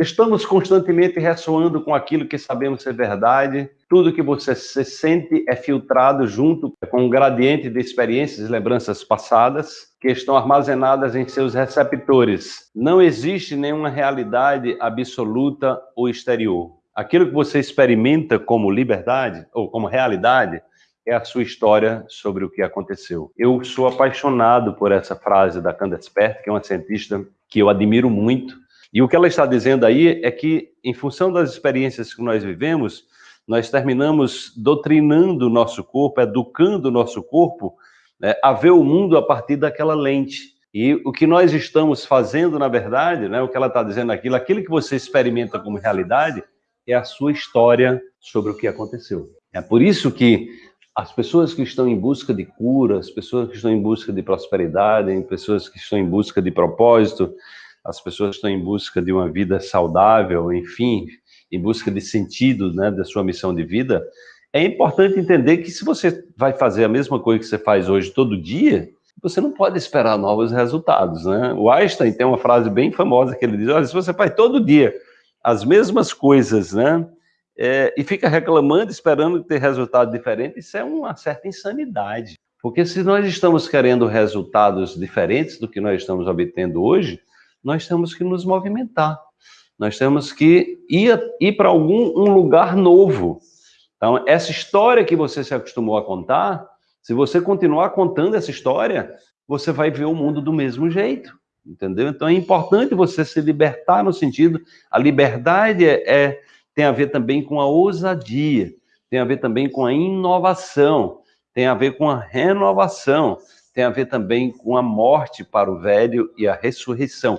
Estamos constantemente ressoando com aquilo que sabemos ser verdade. Tudo que você se sente é filtrado junto com um gradiente de experiências e lembranças passadas que estão armazenadas em seus receptores. Não existe nenhuma realidade absoluta ou exterior. Aquilo que você experimenta como liberdade ou como realidade é a sua história sobre o que aconteceu. Eu sou apaixonado por essa frase da Candace Pert, que é uma cientista que eu admiro muito. E o que ela está dizendo aí é que, em função das experiências que nós vivemos, nós terminamos doutrinando o nosso corpo, educando o nosso corpo né, a ver o mundo a partir daquela lente. E o que nós estamos fazendo, na verdade, né, o que ela está dizendo aquilo, aquilo que você experimenta como realidade, é a sua história sobre o que aconteceu. É por isso que as pessoas que estão em busca de cura, as pessoas que estão em busca de prosperidade, as pessoas que estão em busca de propósito, as pessoas estão em busca de uma vida saudável, enfim, em busca de sentido né, da sua missão de vida, é importante entender que se você vai fazer a mesma coisa que você faz hoje todo dia, você não pode esperar novos resultados, né? O Einstein tem uma frase bem famosa que ele diz, olha, se você faz todo dia as mesmas coisas, né? é, e fica reclamando, esperando ter resultado diferente, isso é uma certa insanidade. Porque se nós estamos querendo resultados diferentes do que nós estamos obtendo hoje, nós temos que nos movimentar. Nós temos que ir, ir para algum um lugar novo. Então, essa história que você se acostumou a contar, se você continuar contando essa história, você vai ver o mundo do mesmo jeito, entendeu? Então, é importante você se libertar no sentido, a liberdade é, é tem a ver também com a ousadia, tem a ver também com a inovação, tem a ver com a renovação, tem a ver também com a morte para o velho e a ressurreição.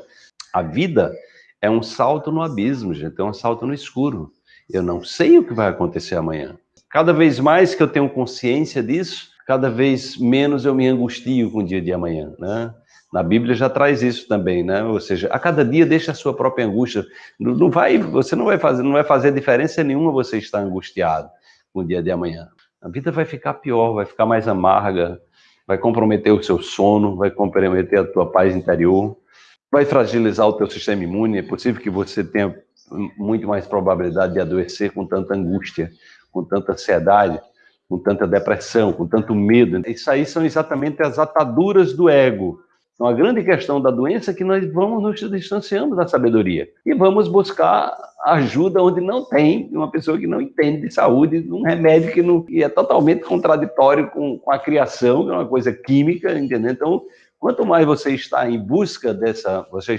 A vida é um salto no abismo, gente, é um salto no escuro. Eu não sei o que vai acontecer amanhã. Cada vez mais que eu tenho consciência disso, cada vez menos eu me angustio com o dia de amanhã, né? Na Bíblia já traz isso também, né? Ou seja, a cada dia deixa a sua própria angústia. Não, vai, você não vai fazer, não vai fazer diferença nenhuma você estar angustiado com o dia de amanhã. A vida vai ficar pior, vai ficar mais amarga, vai comprometer o seu sono, vai comprometer a tua paz interior, vai fragilizar o teu sistema imune. É possível que você tenha muito mais probabilidade de adoecer com tanta angústia, com tanta ansiedade, com tanta depressão, com tanto medo. Isso aí são exatamente as ataduras do ego então, a grande questão da doença é que nós vamos nos distanciando da sabedoria e vamos buscar ajuda onde não tem, uma pessoa que não entende de saúde, um remédio que, não, que é totalmente contraditório com, com a criação, que é uma coisa química, entendeu? Então, quanto mais você está em busca dessa, você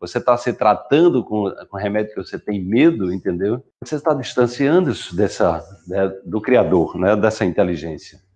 você está se tratando com, com remédio que você tem medo, entendeu? Você está distanciando-se dessa, né, do Criador, né, dessa inteligência.